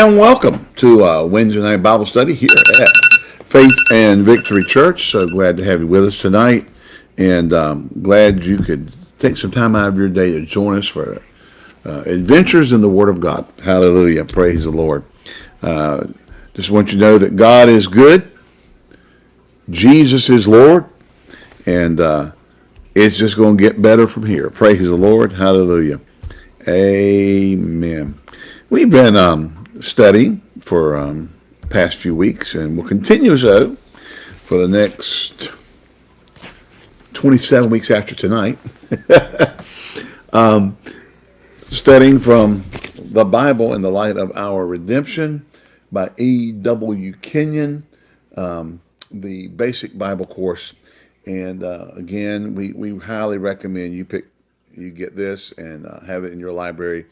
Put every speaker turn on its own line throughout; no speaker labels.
And welcome to uh, Wednesday night Bible study here at Faith and Victory Church. So glad to have you with us tonight, and um, glad you could take some time out of your day to join us for uh, adventures in the Word of God. Hallelujah! Praise the Lord. Uh, just want you to know that God is good, Jesus is Lord, and uh, it's just going to get better from here. Praise the Lord. Hallelujah. Amen. We've been um, study for um, past few weeks, and we'll continue so for the next 27 weeks after tonight. um, studying from the Bible in the light of our redemption by E.W. Kenyon, um, the basic Bible course. And uh, again, we, we highly recommend you pick you get this and uh, have it in your library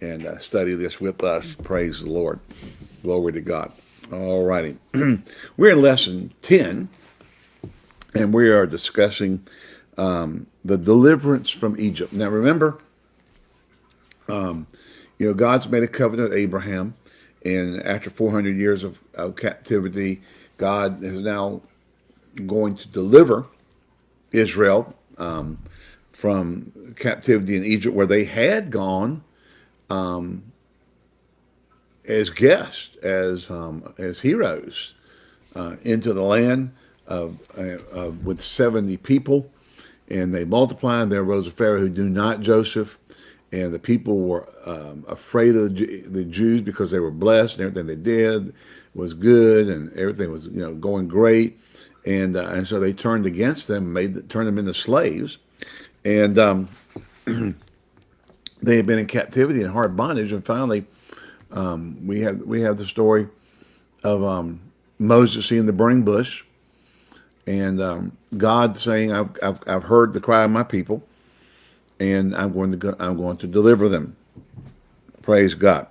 and uh, study this with us. Praise the Lord. Glory to God. All righty. We're in lesson 10, and we are discussing um, the deliverance from Egypt. Now, remember, um, you know, God's made a covenant with Abraham, and after 400 years of, of captivity, God is now going to deliver Israel um, from captivity in Egypt, where they had gone um, as guests, as um, as heroes uh, into the land of, uh, with 70 people. And they multiplied. There rose a Pharaoh who knew not Joseph. And the people were um, afraid of the Jews because they were blessed and everything they did was good and everything was you know going great. And uh, and so they turned against them, made turned them into slaves. And um, they had been in captivity and hard bondage, and finally, um, we have we have the story of um, Moses seeing the burning bush, and um, God saying, I've, I've, I've heard the cry of my people, and I'm going to go, I'm going to deliver them." Praise God.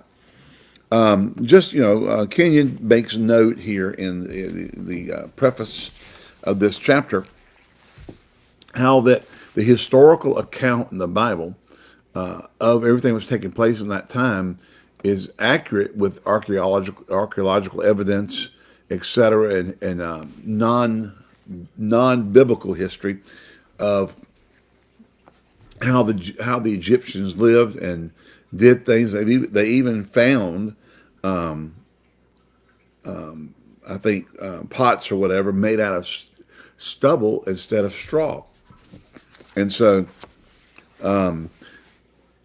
Um, just you know, uh, Kenyon makes note here in the, the, uh, preface of this chapter how that the historical account in the Bible uh, of everything that was taking place in that time is accurate with archaeological archaeological evidence, etc., and, and um, non non biblical history of how the how the Egyptians lived and did things. They even, they even found, um, um, I think, uh, pots or whatever made out of stubble instead of straw, and so. Um,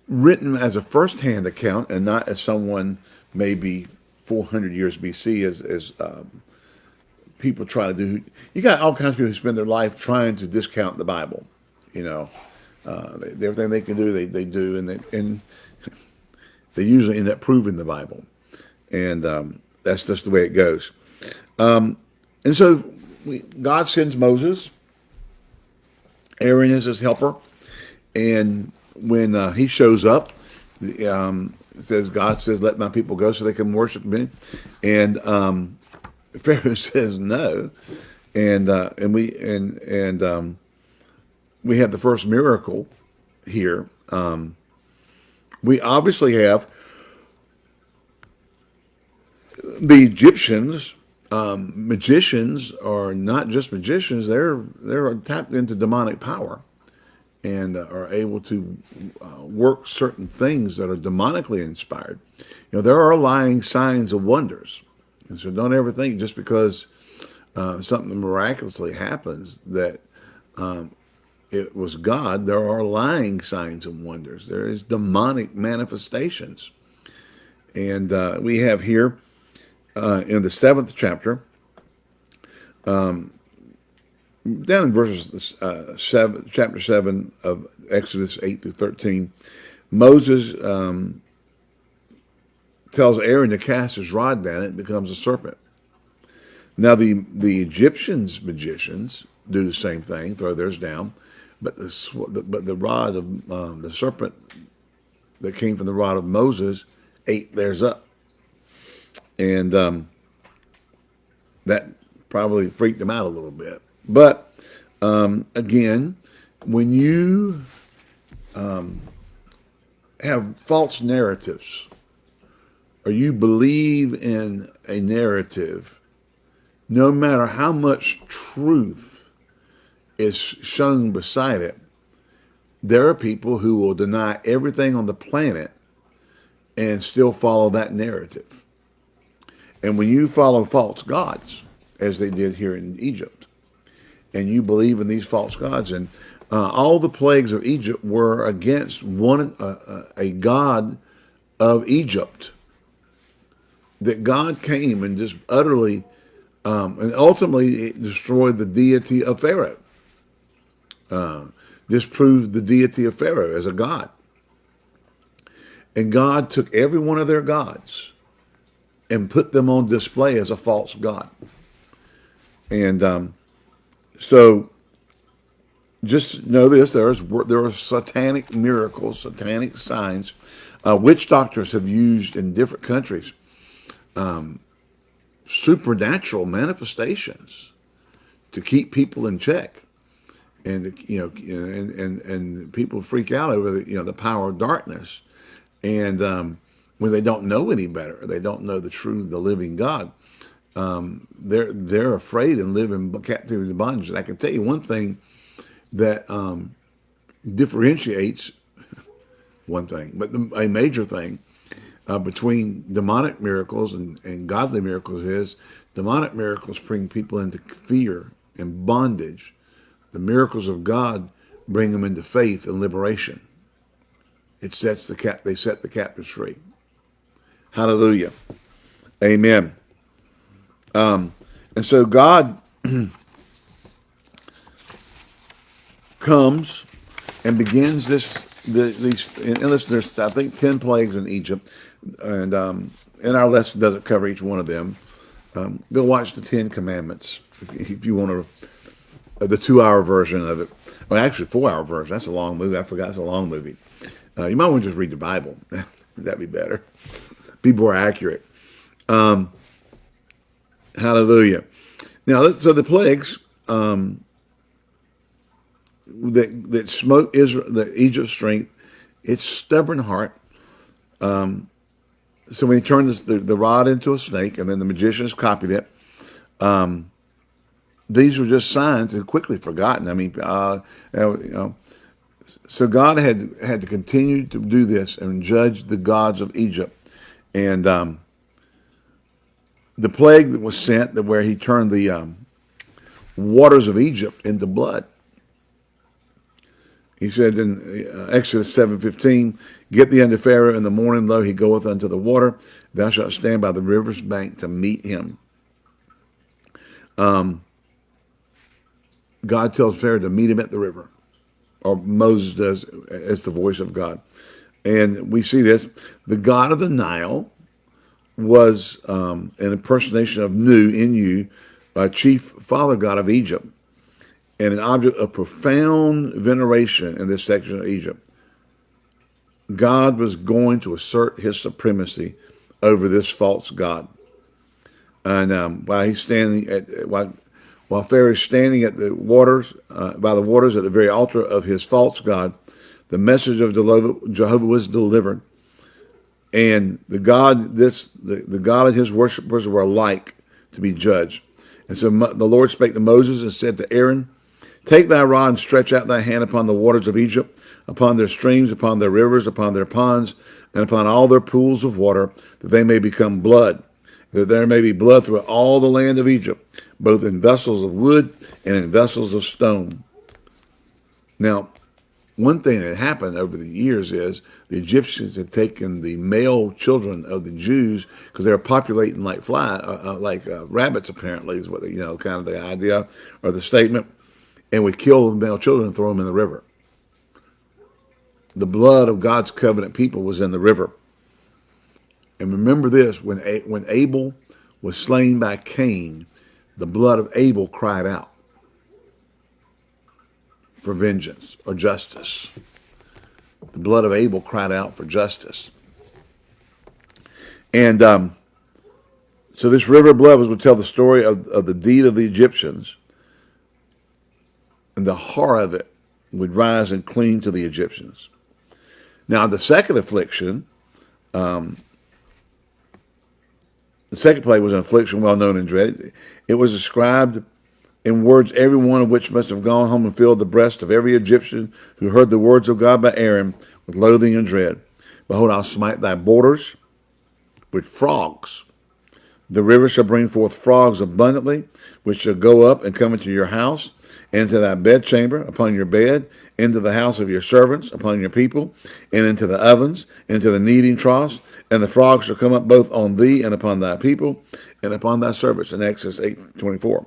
written as a first-hand account and not as someone maybe 400 years BC as, as um, people try to do. You got all kinds of people who spend their life trying to discount the Bible. You know, uh, everything they can do, they, they do, and they, and they usually end up proving the Bible. And um, that's just the way it goes. Um, and so we, God sends Moses. Aaron is his helper. And when uh, he shows up, um, says God says, "Let my people go so they can worship me," and um, Pharaoh says no, and uh, and we and and um, we have the first miracle here. Um, we obviously have the Egyptians. Um, magicians are not just magicians; they're they're tapped into demonic power and uh, are able to uh, work certain things that are demonically inspired. You know, there are lying signs of wonders. And so don't ever think just because uh, something miraculously happens that um, it was God. There are lying signs and wonders. There is demonic manifestations. And uh, we have here uh, in the seventh chapter, um, down in verses uh, seven, chapter seven of Exodus eight through thirteen, Moses um, tells Aaron to cast his rod down; it becomes a serpent. Now the the Egyptians magicians do the same thing, throw theirs down, but the but the rod of um, the serpent that came from the rod of Moses ate theirs up, and um, that probably freaked them out a little bit. But um, again, when you um, have false narratives or you believe in a narrative, no matter how much truth is shown beside it, there are people who will deny everything on the planet and still follow that narrative. And when you follow false gods, as they did here in Egypt, and you believe in these false gods, and uh, all the plagues of Egypt were against one uh, uh a god of Egypt. That God came and just utterly um, and ultimately destroyed the deity of Pharaoh. Uh, disproved the deity of Pharaoh as a god. And God took every one of their gods and put them on display as a false god. And um, so just know this, there's, there are satanic miracles, satanic signs. Uh, witch doctors have used in different countries um, supernatural manifestations to keep people in check. And, you know, and, and, and people freak out over the, you know, the power of darkness. And um, when they don't know any better, they don't know the true, the living God, um, they're, they're afraid and live in captivity and bondage. And I can tell you one thing, that um, differentiates one thing, but the, a major thing uh, between demonic miracles and, and godly miracles is demonic miracles bring people into fear and bondage. The miracles of God bring them into faith and liberation. It sets the cap. They set the captives free. Hallelujah. Amen. Um, and so God comes and begins this, the, these, and listen, there's, I think, 10 plagues in Egypt. And, um, and our lesson doesn't cover each one of them. Um, go watch the Ten Commandments if, if you want to, uh, the two-hour version of it. Well, actually, four-hour version. That's a long movie. I forgot it's a long movie. Uh, you might want to just read the Bible. That'd be better. Be more accurate. Um, hallelujah. Now, so the plagues, um, that that smote Israel, the Egypt's strength, its stubborn heart. Um, so when he turned the, the rod into a snake, and then the magicians copied it, um, these were just signs and quickly forgotten. I mean, uh, you know, so God had had to continue to do this and judge the gods of Egypt, and um, the plague that was sent, that where He turned the um, waters of Egypt into blood. He said in uh, Exodus 7.15, Get thee unto Pharaoh in the morning, lo, he goeth unto the water. Thou shalt stand by the river's bank to meet him. Um, God tells Pharaoh to meet him at the river, or Moses does as the voice of God. And we see this. The God of the Nile was um, an impersonation of Nu, in you, a chief father god of Egypt and an object of profound veneration in this section of Egypt. God was going to assert his supremacy over this false God. And um, while he's standing at, while, while Pharaoh is standing at the waters, uh, by the waters at the very altar of his false God, the message of Jehovah was delivered. And the God, this, the, the God and his worshippers were alike to be judged. And so the Lord spake to Moses and said to Aaron, Take thy rod and stretch out thy hand upon the waters of Egypt, upon their streams, upon their rivers, upon their ponds, and upon all their pools of water, that they may become blood, that there may be blood throughout all the land of Egypt, both in vessels of wood and in vessels of stone. Now, one thing that happened over the years is the Egyptians had taken the male children of the Jews because they were populating like fly, uh, uh, like uh, rabbits. Apparently, is what they, you know, kind of the idea or the statement and we kill the male children and throw them in the river. The blood of God's covenant people was in the river. And remember this, when, when Abel was slain by Cain, the blood of Abel cried out for vengeance or justice. The blood of Abel cried out for justice. And um, so this river of blood was would tell the story of, of the deed of the Egyptians and the horror of it would rise and cling to the Egyptians. Now, the second affliction um, the second plague was an affliction well known and dreaded. It was described in words every one of which must have gone home and filled the breast of every Egyptian who heard the words of God by Aaron with loathing and dread. Behold, I'll smite thy borders with frogs. The river shall bring forth frogs abundantly, which shall go up and come into your house, into thy bedchamber, upon your bed, into the house of your servants, upon your people, and into the ovens, into the kneading troughs, and the frogs shall come up both on thee and upon thy people, and upon thy servants. In Exodus 8, 24.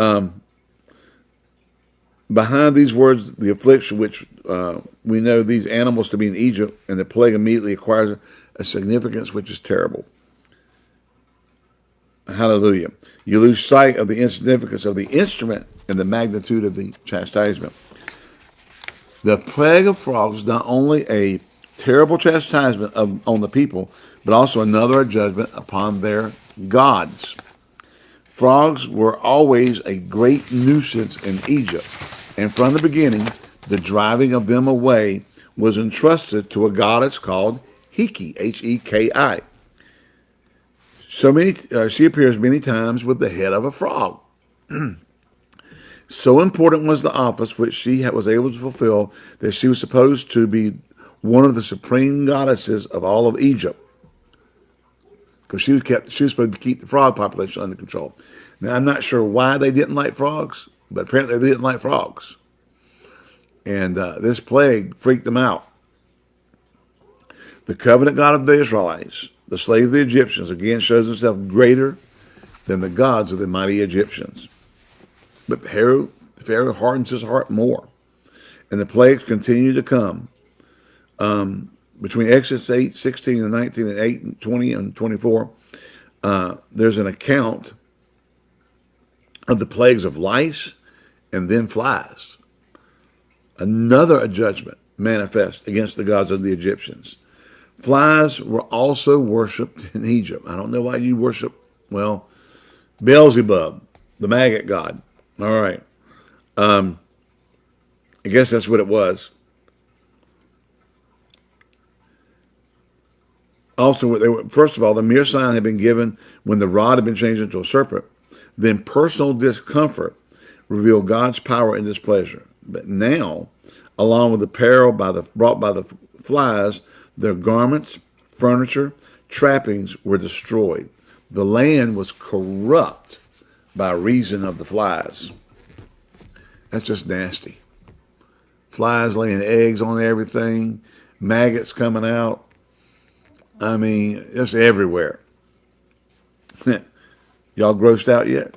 Um, behind these words, the affliction which uh, we know these animals to be in Egypt, and the plague immediately acquires a significance which is terrible. Hallelujah. You lose sight of the insignificance of the instrument and the magnitude of the chastisement. The plague of frogs is not only a terrible chastisement of, on the people, but also another judgment upon their gods. Frogs were always a great nuisance in Egypt, and from the beginning, the driving of them away was entrusted to a goddess called Heki, H-E-K-I. So many, uh, she appears many times with the head of a frog. so important was the office which she was able to fulfill that she was supposed to be one of the supreme goddesses of all of Egypt. Because she was kept, she was supposed to keep the frog population under control. Now I'm not sure why they didn't like frogs, but apparently they didn't like frogs. And uh, this plague freaked them out. The covenant God of the Israelites, the slave of the Egyptians, again shows himself greater than the gods of the mighty Egyptians. But Pharaoh, Pharaoh hardens his heart more. And the plagues continue to come. Um, between Exodus 8, 16 and 19 and 8 and 20 and 24, uh, there's an account of the plagues of lice and then flies. Another judgment manifest against the gods of the Egyptians. Flies were also worshipped in Egypt. I don't know why you worship, well, Beelzebub, the maggot god. All right. Um, I guess that's what it was. Also, they were, first of all, the mere sign had been given when the rod had been changed into a serpent. Then personal discomfort revealed God's power and displeasure. But now, along with the peril by the, brought by the flies, their garments, furniture, trappings were destroyed. The land was corrupt by reason of the flies. That's just nasty. Flies laying eggs on everything, maggots coming out. I mean, it's everywhere. Y'all grossed out yet?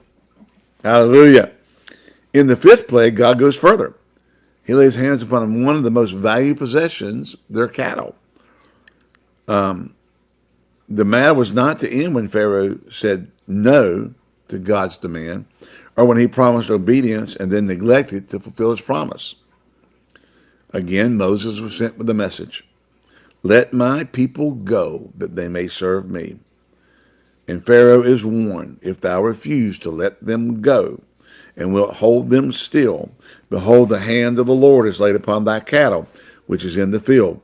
Hallelujah. In the fifth plague, God goes further. He lays hands upon one of the most valued possessions, their cattle. Um, the matter was not to end when Pharaoh said no to God's demand or when he promised obedience and then neglected to fulfill his promise. Again, Moses was sent with a message, let my people go that they may serve me. And Pharaoh is warned, if thou refuse to let them go, and wilt hold them still, behold, the hand of the Lord is laid upon thy cattle, which is in the field,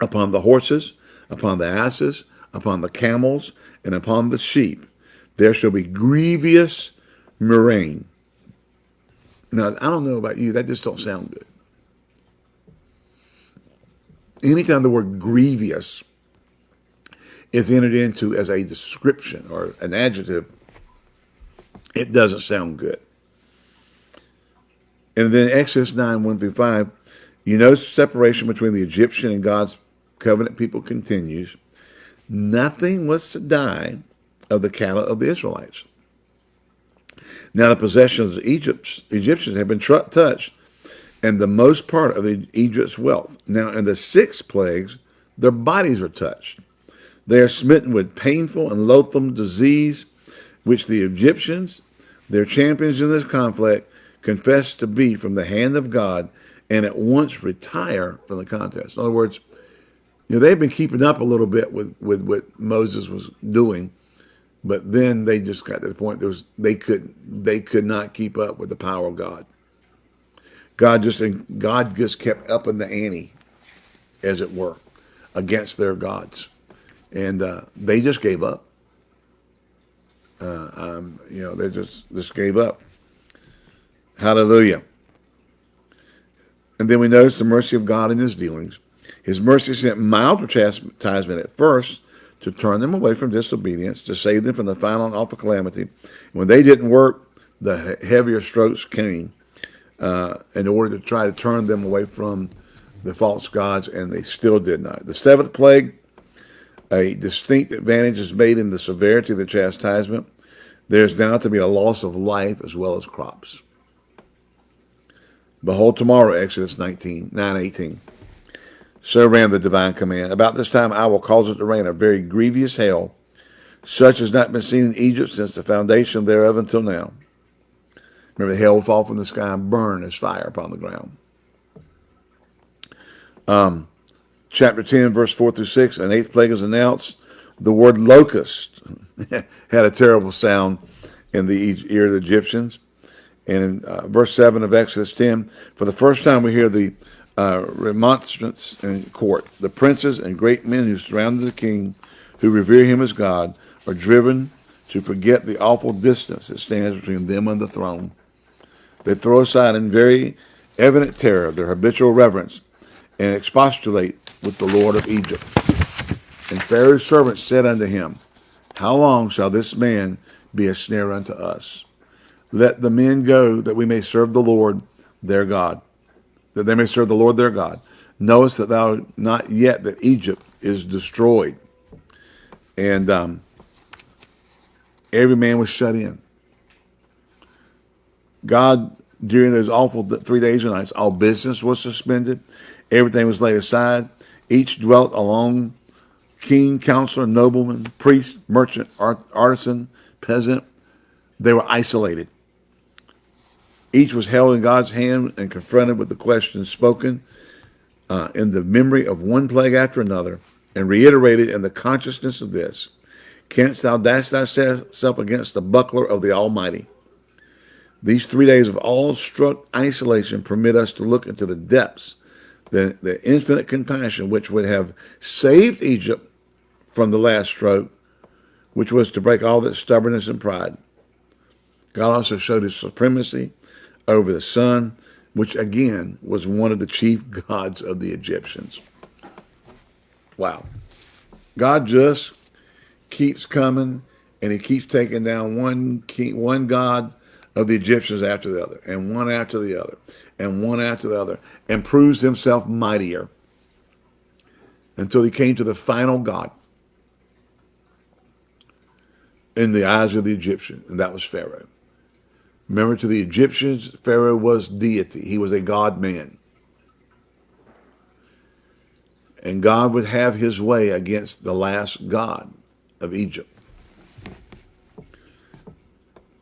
upon the horses, upon the asses, upon the camels, and upon the sheep. There shall be grievous murrain. Now, I don't know about you, that just don't sound good. Anytime the word grievous is entered into as a description or an adjective, it doesn't sound good. And then Exodus 9, 1 through 5, you know separation between the Egyptian and God's covenant people continues. Nothing was to die of the cattle of the Israelites. Now the possessions of Egypt, Egyptians have been touched, and the most part of Egypt's wealth. Now in the six plagues, their bodies are touched. They are smitten with painful and loathsome disease, which the Egyptians, their champions in this conflict, confess to be from the hand of God and at once retire from the contest. In other words, you know, they've been keeping up a little bit with, with what Moses was doing, but then they just got to the point there was they could they could not keep up with the power of God. God just God just kept upping the ante, as it were, against their gods. and uh, they just gave up. Uh, um, you know, they just just gave up. Hallelujah. And then we notice the mercy of God in his dealings. His mercy sent milder chastisement at first to turn them away from disobedience, to save them from the final and awful calamity. When they didn't work, the heavier strokes came uh, in order to try to turn them away from the false gods, and they still did not. The seventh plague, a distinct advantage is made in the severity of the chastisement. There's now to be a loss of life as well as crops. Behold tomorrow, Exodus 19, 9, 18. So ran the divine command. About this time I will cause it to rain a very grievous hail, such as not been seen in Egypt since the foundation thereof until now. Remember, the hail will fall from the sky and burn as fire upon the ground. Um, chapter 10, verse 4 through 6, an eighth plague is announced. The word locust had a terrible sound in the ear of the Egyptians. And in uh, verse 7 of Exodus 10, for the first time we hear the uh, remonstrance in court. The princes and great men who surrounded the king, who revere him as God, are driven to forget the awful distance that stands between them and the throne. They throw aside in very evident terror their habitual reverence and expostulate with the Lord of Egypt. And Pharaoh's servants said unto him, How long shall this man be a snare unto us? Let the men go that we may serve the Lord their God, that they may serve the Lord their God. Knowest that thou not yet that Egypt is destroyed. And um, every man was shut in. God, during those awful three days and nights, all business was suspended. Everything was laid aside. Each dwelt alone, king, counselor, nobleman, priest, merchant, art, artisan, peasant. They were isolated. Each was held in God's hand and confronted with the questions spoken uh, in the memory of one plague after another and reiterated in the consciousness of this. Canst thou dash thyself against the buckler of the Almighty? These three days of all-struck isolation permit us to look into the depths, the, the infinite compassion which would have saved Egypt from the last stroke, which was to break all that stubbornness and pride. God also showed his supremacy over the sun, which again was one of the chief gods of the Egyptians. Wow. God just keeps coming and he keeps taking down one king, one god of the Egyptians after the other, and one after the other, and one after the other, and proves himself mightier until he came to the final God in the eyes of the Egyptian, and that was Pharaoh. Remember, to the Egyptians, Pharaoh was deity. He was a God man. And God would have his way against the last God of Egypt.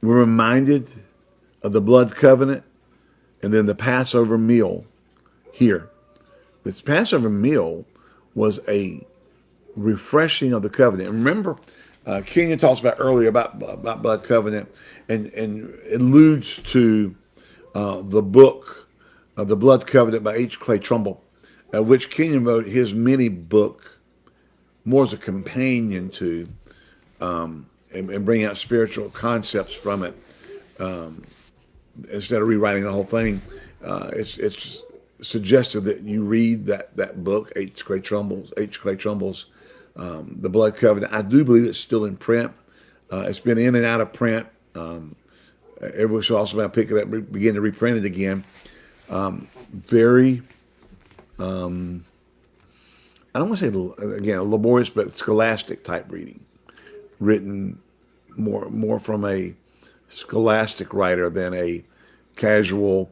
We're reminded of the blood covenant and then the Passover meal here. This Passover meal was a refreshing of the covenant. Remember, uh, Kenyon talks about earlier about, about blood covenant and, and alludes to uh, the book, uh, The Blood Covenant by H. Clay Trumbull, uh, which Kenyon wrote his mini book more as a companion to um, and, and, bring out spiritual concepts from it um, instead of rewriting the whole thing. Uh, it's, it's suggested that you read that, that book, H. Clay Trumbull's, H. Clay Trumbull's um, The Blood Covenant. I do believe it's still in print. Uh, it's been in and out of print. Um, every so often I pick it up, begin to reprint it again. Um, very, um, I don't want to say again laborious, but scholastic type reading, written more more from a scholastic writer than a casual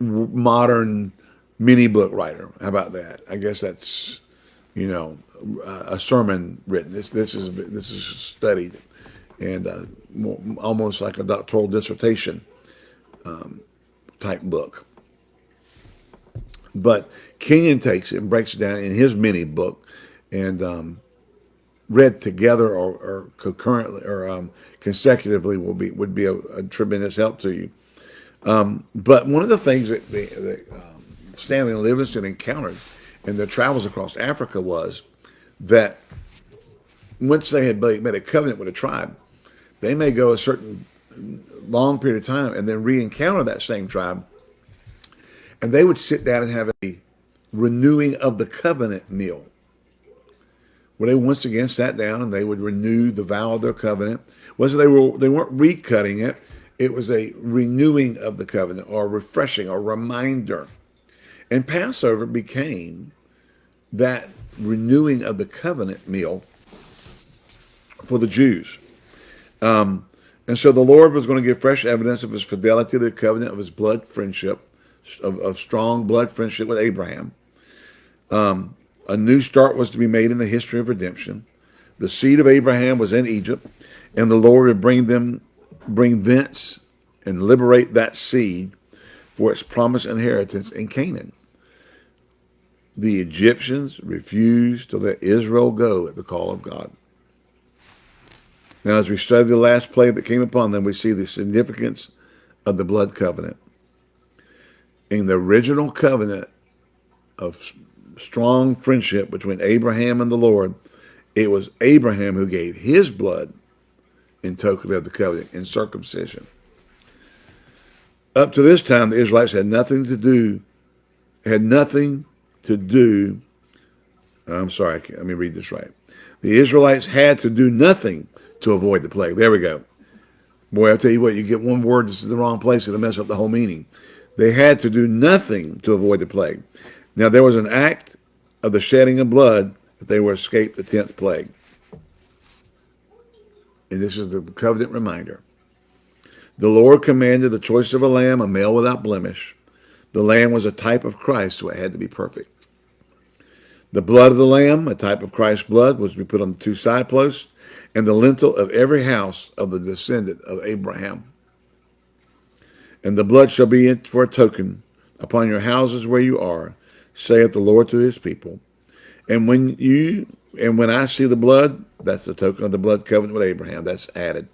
modern mini book writer. How about that? I guess that's you know a sermon written. This this is this is studied and uh, more, almost like a doctoral dissertation um, type book. But Kenyon takes it and breaks it down in his mini book and um, read together or, or concurrently or um, consecutively will be would be a, a tremendous help to you. Um, but one of the things that, the, that um, Stanley Livingstone encountered in their travels across Africa was that once they had made a covenant with a tribe, they may go a certain long period of time and then re-encounter that same tribe, and they would sit down and have a renewing of the covenant meal where they once again sat down and they would renew the vow of their covenant. Was they were they weren't recutting it; it was a renewing of the covenant, or refreshing, or reminder. And Passover became that renewing of the covenant meal for the Jews. Um, and so the Lord was going to give fresh evidence of his fidelity to the covenant of his blood friendship, of, of strong blood friendship with Abraham. Um, a new start was to be made in the history of redemption. The seed of Abraham was in Egypt, and the Lord would bring them, bring thence and liberate that seed for its promised inheritance in Canaan. The Egyptians refused to let Israel go at the call of God. Now, as we study the last plague that came upon them, we see the significance of the blood covenant. In the original covenant of strong friendship between Abraham and the Lord, it was Abraham who gave his blood in token of the covenant, in circumcision. Up to this time, the Israelites had nothing to do, had nothing to do, I'm sorry, let me read this right. The Israelites had to do nothing to avoid the plague. There we go. Boy, I'll tell you what, you get one word that's in the wrong place, it'll mess up the whole meaning. They had to do nothing to avoid the plague. Now, there was an act of the shedding of blood that they were escaped the 10th plague. And this is the covenant reminder. The Lord commanded the choice of a lamb, a male without blemish. The lamb was a type of Christ, so it had to be perfect. The blood of the lamb, a type of Christ's blood, was to be put on the two side posts and the lintel of every house of the descendant of Abraham. And the blood shall be for a token upon your houses where you are, saith the Lord to his people. And when you and when I see the blood, that's the token of the blood covenant with Abraham. That's added.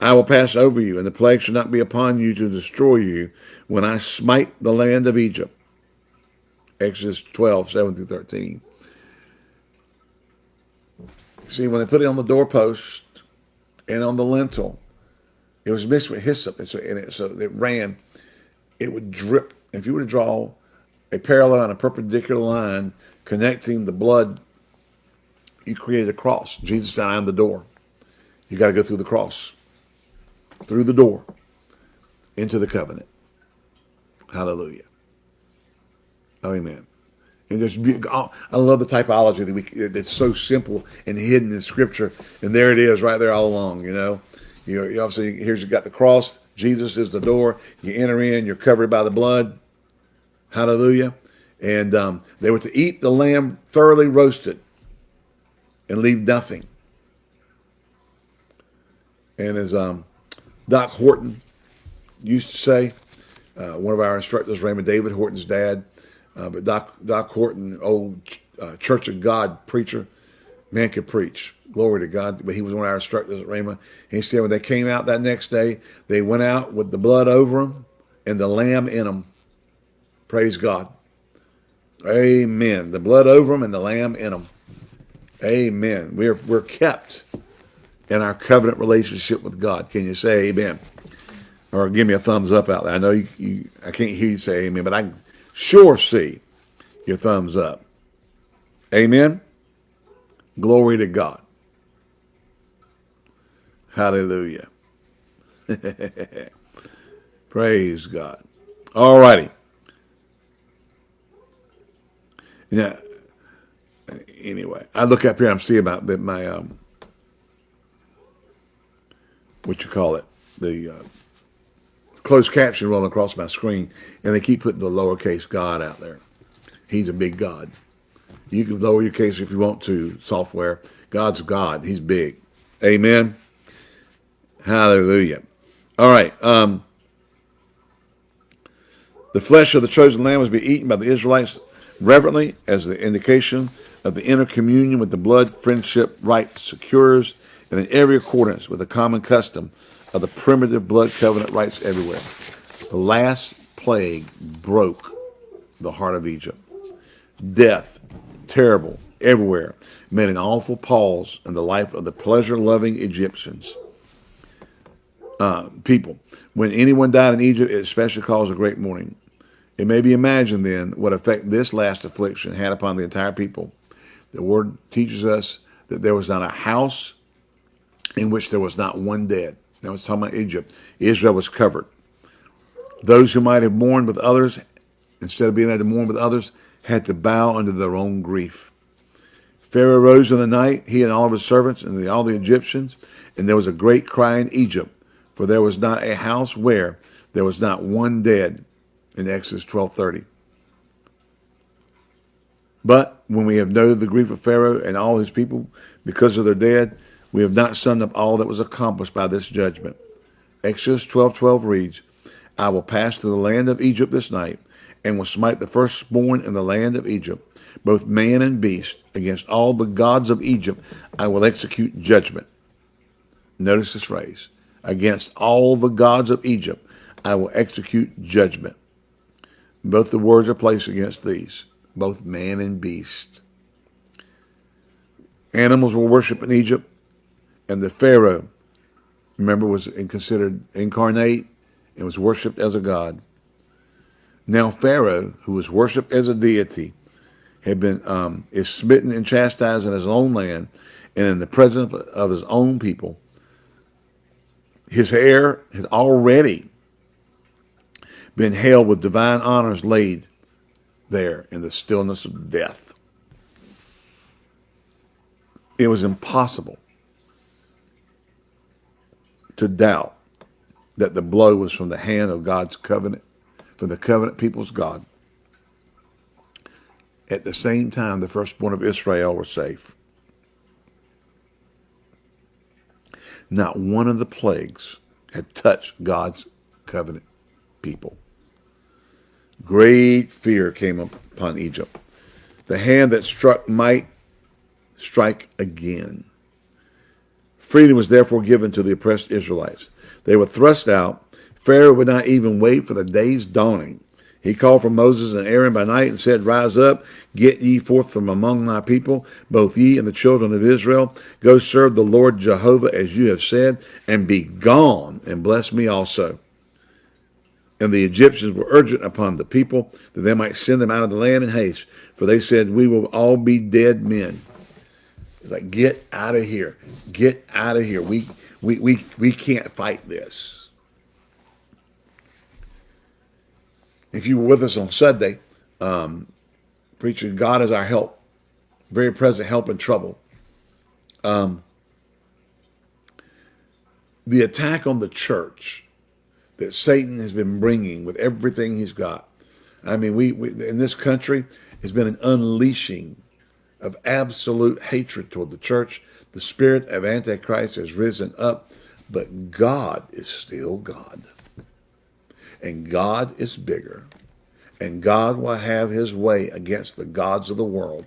I will pass over you, and the plague shall not be upon you to destroy you when I smite the land of Egypt. Exodus 12, 7 through 13. See, when they put it on the doorpost and on the lintel, it was mixed with hyssop, and so, and it, so it ran. It would drip. If you were to draw a parallel and a perpendicular line connecting the blood, you created a cross. Jesus said, I am the door. You got to go through the cross, through the door, into the covenant. Hallelujah. Amen. And oh, I love the typology that we that's so simple and hidden in Scripture, and there it is, right there all along. You know, you, you obviously here's you got the cross. Jesus is the door. You enter in. You're covered by the blood. Hallelujah. And um, they were to eat the lamb thoroughly roasted and leave nothing. And as um, Doc Horton used to say, uh, one of our instructors, Raymond David Horton's dad, uh, but Doc, Doc Horton, old uh, Church of God preacher, man could preach. Glory to God. But he was one of our instructors at Rhema. He said when they came out that next day, they went out with the blood over them and the lamb in them. Praise God. Amen. The blood over them and the lamb in them. Amen. We're, we're kept in our covenant relationship with God. Can you say amen? Or give me a thumbs up out there. I know you, you I can't hear you say amen, but I sure see your thumbs up. Amen. Glory to God. Hallelujah. Praise God. All righty. Now, anyway, I look up here, I'm seeing about my, um, what you call it, the uh, closed caption rolling across my screen, and they keep putting the lowercase God out there. He's a big God. You can lower your case if you want to, software. God's God. He's big. Amen. Hallelujah. All right. Um, the flesh of the chosen lamb was be eaten by the Israelites reverently as the indication of the inner communion with the blood friendship rite secures and in every accordance with the common custom of the primitive blood covenant rites everywhere. The last plague broke the heart of Egypt. Death, terrible, everywhere made an awful pause in the life of the pleasure-loving Egyptians uh, people. When anyone died in Egypt, it especially caused a great mourning. It may be imagined then what effect this last affliction had upon the entire people. The word teaches us that there was not a house in which there was not one dead. Now it's talking about Egypt. Israel was covered. Those who might have mourned with others, instead of being able to mourn with others, had to bow under their own grief. Pharaoh rose in the night, he and all of his servants and all the Egyptians, and there was a great cry in Egypt, for there was not a house where there was not one dead in Exodus 12.30. But when we have known the grief of Pharaoh and all his people because of their dead, we have not summed up all that was accomplished by this judgment. Exodus 12.12 reads, I will pass through the land of Egypt this night, and will smite the firstborn in the land of Egypt, both man and beast, against all the gods of Egypt I will execute judgment. Notice this phrase, against all the gods of Egypt I will execute judgment. Both the words are placed against these, both man and beast. Animals were worshipped in Egypt, and the Pharaoh, remember, was considered incarnate and was worshipped as a god. Now Pharaoh, who was worshipped as a deity, had been um, is smitten and chastised in his own land and in the presence of his own people. His heir had already been hailed with divine honors laid there in the stillness of death. It was impossible to doubt that the blow was from the hand of God's covenant, from the covenant people's God. At the same time, the firstborn of Israel were safe. Not one of the plagues had touched God's covenant people. Great fear came upon Egypt. The hand that struck might strike again. Freedom was therefore given to the oppressed Israelites. They were thrust out. Pharaoh would not even wait for the day's dawning. He called for Moses and Aaron by night and said, Rise up, get ye forth from among my people, both ye and the children of Israel. Go serve the Lord Jehovah as you have said, and be gone, and bless me also. And the Egyptians were urgent upon the people that they might send them out of the land in haste, for they said, We will all be dead men. like, get out of here. Get out of here. We we, we, we can't fight this. If you were with us on Sunday, um, preaching God is our help, very present help in trouble. Um, the attack on the church that Satan has been bringing with everything he's got. I mean, we, we in this country has been an unleashing of absolute hatred toward the church the spirit of Antichrist has risen up, but God is still God. And God is bigger. And God will have his way against the gods of the world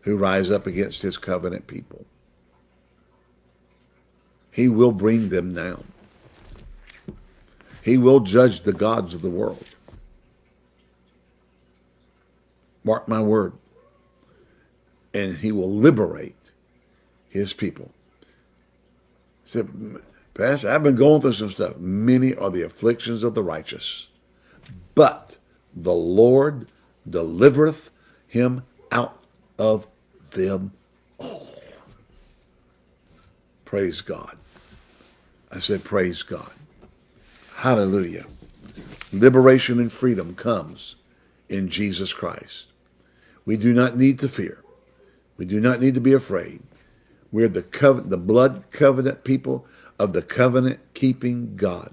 who rise up against his covenant people. He will bring them down. He will judge the gods of the world. Mark my word. And he will liberate his people. He said, Pastor, I've been going through some stuff. Many are the afflictions of the righteous, but the Lord delivereth him out of them all. Praise God. I said, praise God. Hallelujah. Liberation and freedom comes in Jesus Christ. We do not need to fear. We do not need to be afraid. We're the covenant, the blood covenant people of the covenant keeping God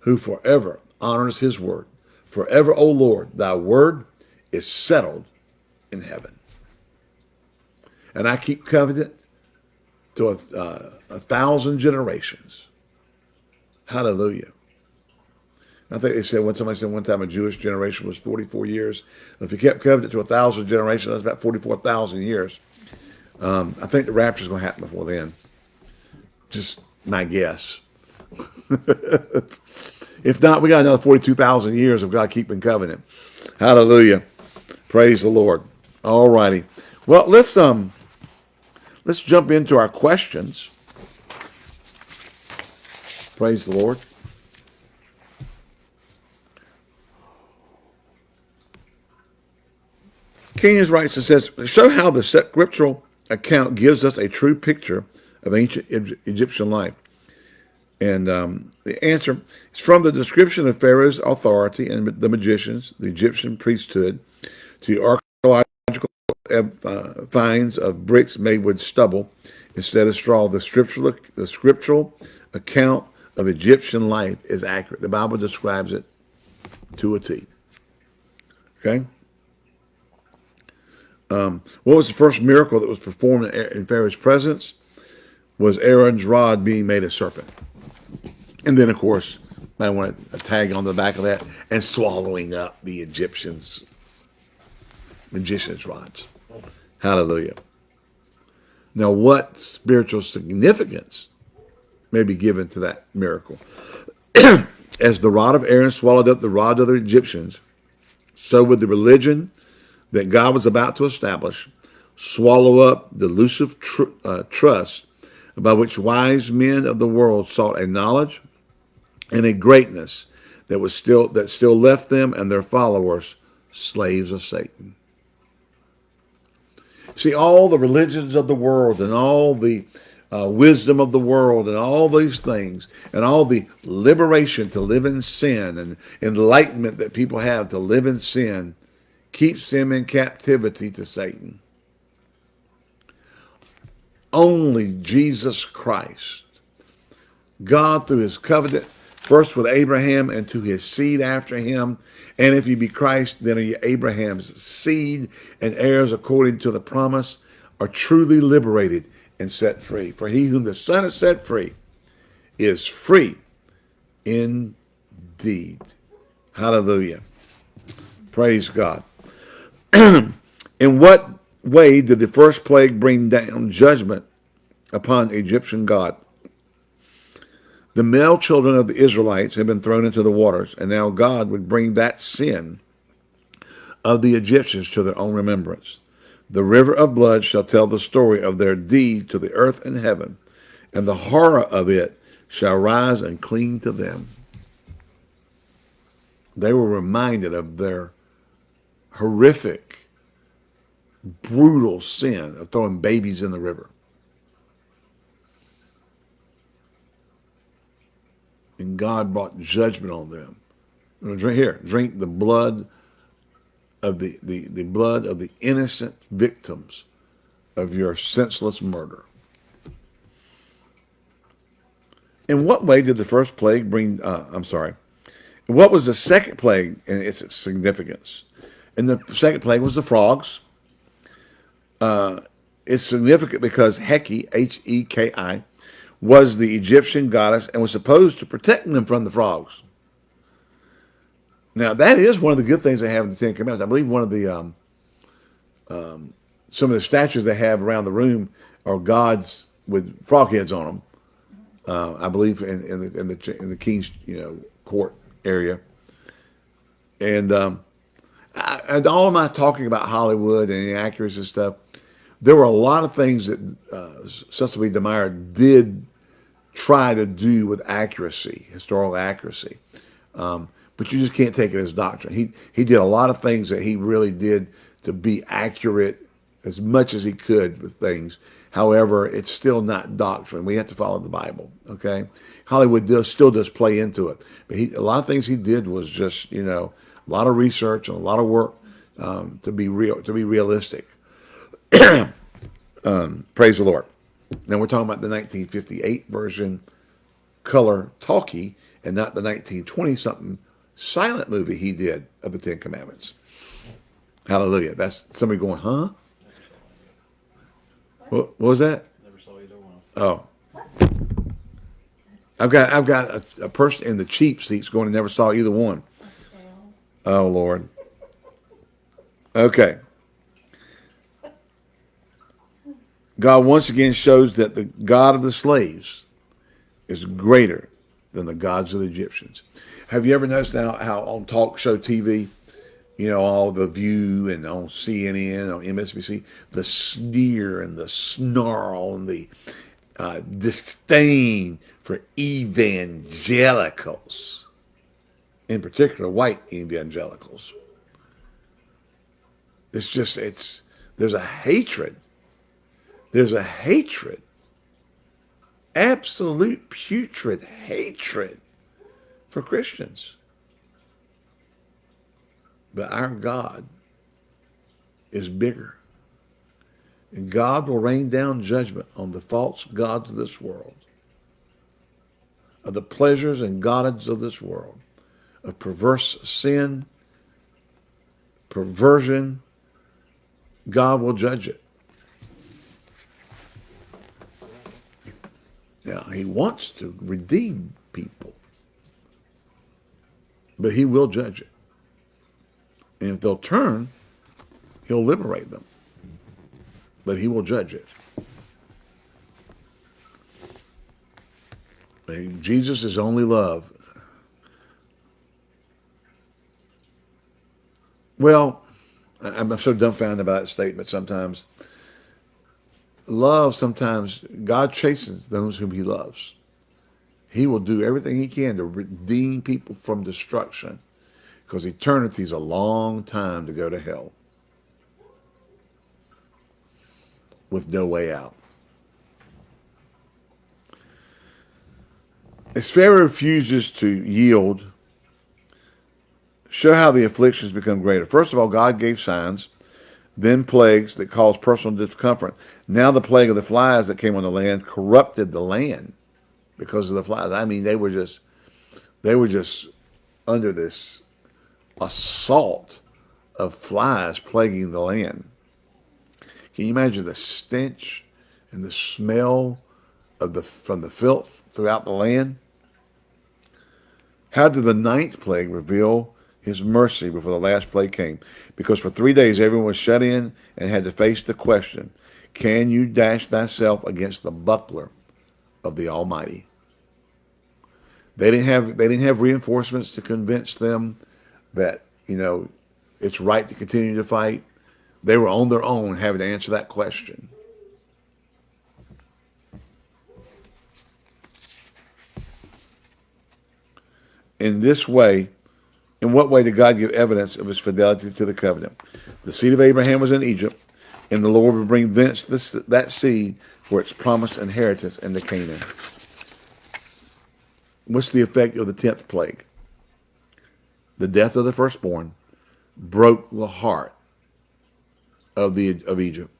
who forever honors his word. Forever, O Lord, thy word is settled in heaven. And I keep covenant to a, uh, a thousand generations. Hallelujah. I think they said when somebody said one time a Jewish generation was 44 years. If you kept covenant to a thousand generations, that's about 44,000 years. Um, I think the rapture's going to happen before then. Just my guess. if not, we got another 42,000 years of God keeping covenant. Hallelujah. Praise the Lord. All righty. Well, let's um, let's jump into our questions. Praise the Lord. Is writes and says, show how the scriptural account gives us a true picture of ancient Egyptian life. And um, the answer is from the description of Pharaoh's authority and the magicians, the Egyptian priesthood, to archaeological uh, finds of bricks made with stubble instead of straw. The scriptural, the scriptural account of Egyptian life is accurate. The Bible describes it to a T. Okay? Um, what was the first miracle that was performed in Pharaoh's presence? Was Aaron's rod being made a serpent. And then, of course, I want a tag on the back of that, and swallowing up the Egyptians' magician's rods. Hallelujah. Now, what spiritual significance may be given to that miracle? As the rod of Aaron swallowed up the rod of the Egyptians, so would the religion that God was about to establish swallow up the elusive tr uh, trust by which wise men of the world sought a knowledge and a greatness that was still that still left them and their followers slaves of Satan. See, all the religions of the world and all the uh, wisdom of the world and all these things and all the liberation to live in sin and enlightenment that people have to live in sin keeps them in captivity to Satan. Only Jesus Christ, God through his covenant, first with Abraham and to his seed after him, and if you be Christ, then are you Abraham's seed and heirs according to the promise, are truly liberated and set free. For he whom the Son has set free is free indeed. Hallelujah. Praise God. In what way did the first plague bring down judgment upon Egyptian God? The male children of the Israelites had been thrown into the waters, and now God would bring that sin of the Egyptians to their own remembrance. The river of blood shall tell the story of their deed to the earth and heaven, and the horror of it shall rise and cling to them. They were reminded of their horrific, brutal sin of throwing babies in the river. And God brought judgment on them. Drink here, drink the blood of the, the, the blood of the innocent victims of your senseless murder. In what way did the first plague bring, uh, I'm sorry, what was the second plague and its significance? And the second plague was the frogs. Uh, it's significant because Heki, H-E-K-I, was the Egyptian goddess and was supposed to protect them from the frogs. Now, that is one of the good things they have in the Ten Commandments. I believe one of the, um, um, some of the statues they have around the room are gods with frog heads on them. Uh, I believe in, in, the, in the in the king's you know court area, and um, And all my talking about Hollywood and inaccuracies and stuff, there were a lot of things that uh, Cecil B. DeMille did try to do with accuracy, historical accuracy. Um, but you just can't take it as doctrine. He, he did a lot of things that he really did to be accurate as much as he could with things. However, it's still not doctrine. We have to follow the Bible, okay? Hollywood does, still does play into it. But he, a lot of things he did was just, you know, a lot of research and a lot of work um, to be real, to be realistic. um, praise the Lord. Now we're talking about the 1958 version color talkie and not the 1920 something silent movie he did of the Ten Commandments. Hallelujah. That's somebody going, huh? What, what was that? Never saw either one. Oh. I've got I've got a, a person in the cheap seats going, never saw either one. Oh, Lord. Okay. God once again shows that the God of the slaves is greater than the gods of the Egyptians. Have you ever noticed now how on talk show TV, you know, all the View and on CNN, on MSNBC, the sneer and the snarl and the uh, disdain for evangelicals, in particular white evangelicals. It's just, it's, there's a hatred. There's a hatred, absolute putrid hatred for Christians. But our God is bigger. And God will rain down judgment on the false gods of this world, of the pleasures and gods of this world, of perverse sin, perversion. God will judge it. Now, he wants to redeem people, but he will judge it. And if they'll turn, he'll liberate them. But he will judge it. Jesus is only love. Well, I'm so dumbfounded by that statement sometimes. Love, sometimes, God chases those whom he loves. He will do everything he can to redeem people from destruction because eternity is a long time to go to hell with no way out. As Pharaoh refuses to yield, show how the afflictions become greater. First of all, God gave signs, then plagues that caused personal discomfort. Now the plague of the flies that came on the land corrupted the land because of the flies. I mean, they were just, they were just under this assault of flies plaguing the land. Can you imagine the stench and the smell of the from the filth throughout the land? How did the ninth plague reveal his mercy before the last plague came? Because for three days everyone was shut in and had to face the question, can you dash thyself against the buckler of the Almighty? They didn't have they didn't have reinforcements to convince them that, you know, it's right to continue to fight. They were on their own having to answer that question. In this way, in what way did God give evidence of his fidelity to the covenant? The seed of Abraham was in Egypt, and the Lord would bring thence this, that seed for its promised inheritance into Canaan. What's the effect of the tenth plague? the death of the firstborn broke the heart of the of Egypt,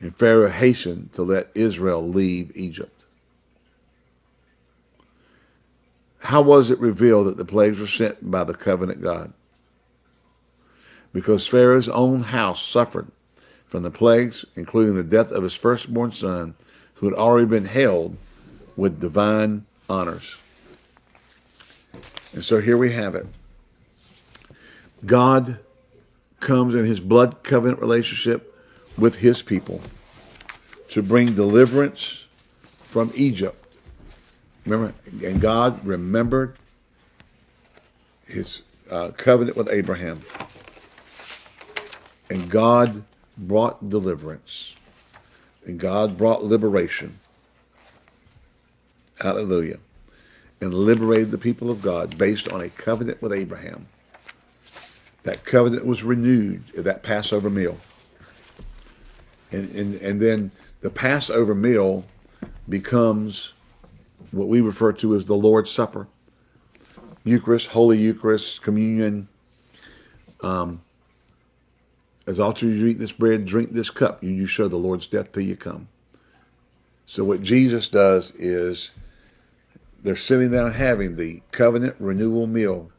and Pharaoh hastened to let Israel leave Egypt. How was it revealed that the plagues were sent by the covenant God? Because Pharaoh's own house suffered from the plagues, including the death of his firstborn son, who had already been held with divine honors. And so here we have it. God comes in his blood covenant relationship with his people to bring deliverance from Egypt. Remember, and God remembered his uh, covenant with Abraham. And God brought deliverance. And God brought liberation. Hallelujah. And liberated the people of God based on a covenant with Abraham. That covenant was renewed at that Passover meal. And, and, and then the Passover meal becomes what we refer to as the Lord's Supper. Eucharist, Holy Eucharist, communion. Um, as often as you eat this bread, drink this cup, you, you show the Lord's death till you come. So what Jesus does is they're sitting down having the covenant renewal meal,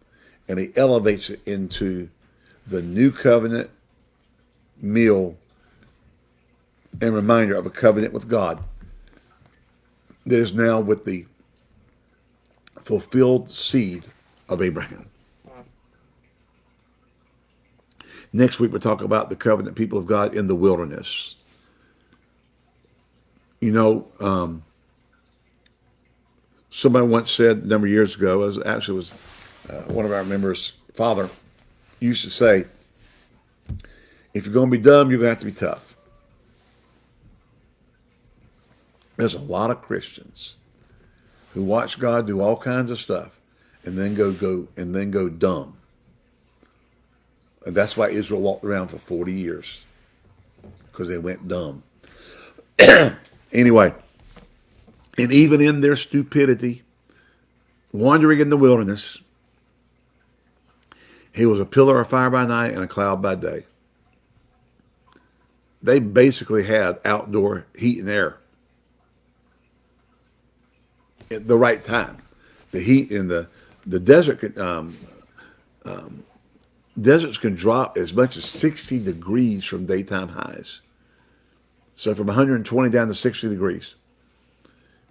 and he elevates it into the new covenant meal and reminder of a covenant with God that is now with the fulfilled seed of Abraham. Next week, we'll talk about the covenant people of God in the wilderness. You know, um, somebody once said a number of years ago, as actually was uh, one of our members' father, used to say, If you're going to be dumb, you're going to have to be tough. There's a lot of Christians who watch God do all kinds of stuff and then go go and then go dumb. And that's why Israel walked around for 40 years. Because they went dumb. anyway, and even in their stupidity, wandering in the wilderness, he was a pillar of fire by night and a cloud by day. They basically had outdoor heat and air at the right time. The heat in the the desert um, um, deserts can drop as much as 60 degrees from daytime highs. So from 120 down to 60 degrees.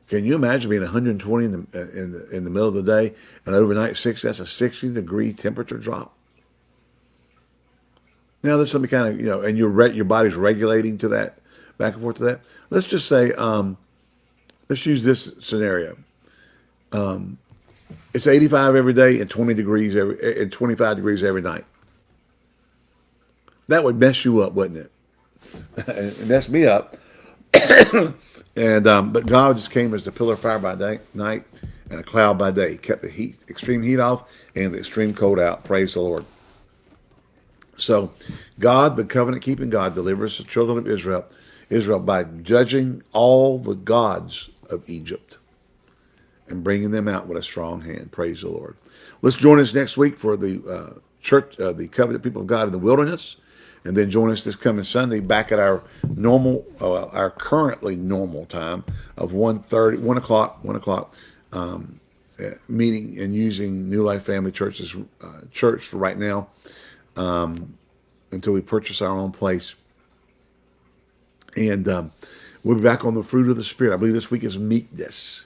Can you imagine being 120 in the, in the, in the middle of the day and overnight 60? That's a 60 degree temperature drop. Now there's something kind of you know, and your your body's regulating to that, back and forth to that. Let's just say, um, let's use this scenario. Um, it's 85 every day and 20 degrees every and 25 degrees every night. That would mess you up, wouldn't it? it messed me up. and um, but God just came as the pillar of fire by day, night and a cloud by day. Kept the heat, extreme heat off, and the extreme cold out. Praise the Lord. So, God, the covenant keeping God, delivers the children of Israel, Israel by judging all the gods of Egypt and bringing them out with a strong hand. Praise the Lord. Let's join us next week for the uh, church, uh, the covenant people of God in the wilderness, and then join us this coming Sunday back at our normal, uh, our currently normal time of 1.30, 1 o'clock, 1 o'clock, um, uh, meeting and using New Life Family Church's uh, church for right now um, until we purchase our own place. And um, we'll be back on the fruit of the Spirit. I believe this week is meekness.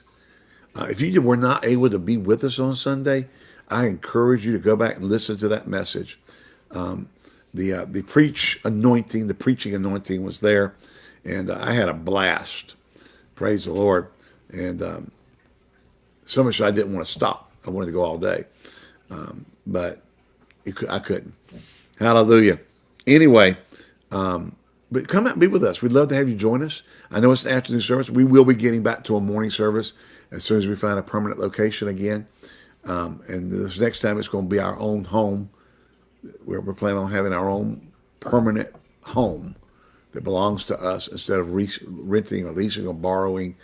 Uh, if you were not able to be with us on Sunday, I encourage you to go back and listen to that message. Um, the uh, the preach anointing, the preaching anointing was there, and uh, I had a blast. Praise the Lord. And um, so much I didn't want to stop. I wanted to go all day, um, but I couldn't. Hallelujah. Anyway, um, but come out and be with us. We'd love to have you join us. I know it's an afternoon service. We will be getting back to a morning service as soon as we find a permanent location again. Um, and this next time it's going to be our own home. Where we're planning on having our own permanent home that belongs to us instead of re renting or leasing or borrowing,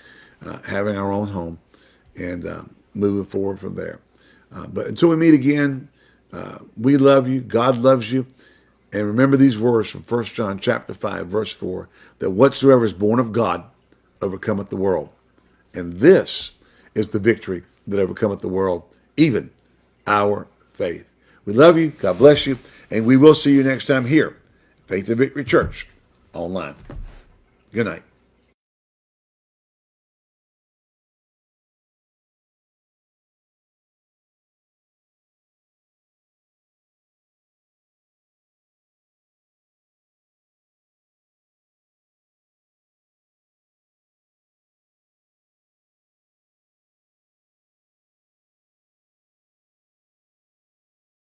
uh, having our own home and uh, moving forward from there. Uh, but until we meet again, uh, we love you. God loves you. And remember these words from 1 John chapter 5, verse 4, that whatsoever is born of God overcometh the world. And this is the victory that overcometh the world, even our faith. We love you. God bless you. And we will see you next time here, Faith and Victory Church, online. Good night.